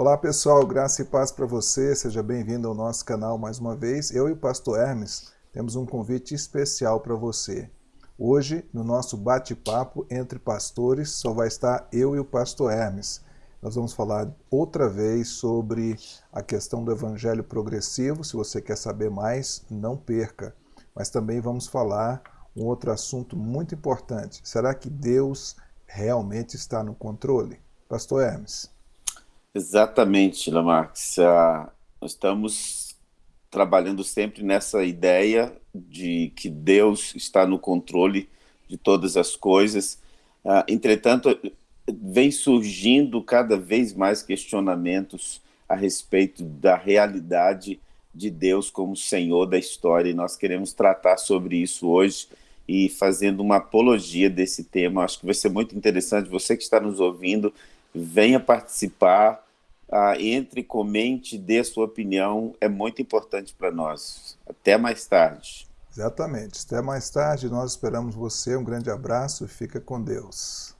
Olá pessoal, graça e paz para você, seja bem-vindo ao nosso canal mais uma vez. Eu e o pastor Hermes temos um convite especial para você. Hoje, no nosso bate-papo entre pastores, só vai estar eu e o pastor Hermes. Nós vamos falar outra vez sobre a questão do evangelho progressivo. Se você quer saber mais, não perca. Mas também vamos falar um outro assunto muito importante. Será que Deus realmente está no controle? Pastor Hermes. Exatamente, Lamarx. Ah, nós estamos trabalhando sempre nessa ideia de que Deus está no controle de todas as coisas. Ah, entretanto, vem surgindo cada vez mais questionamentos a respeito da realidade de Deus como Senhor da história, e nós queremos tratar sobre isso hoje e fazendo uma apologia desse tema. Acho que vai ser muito interessante. Você que está nos ouvindo, venha participar, ah, entre, comente, dê sua opinião, é muito importante para nós. Até mais tarde. Exatamente. Até mais tarde, nós esperamos você. Um grande abraço e fica com Deus.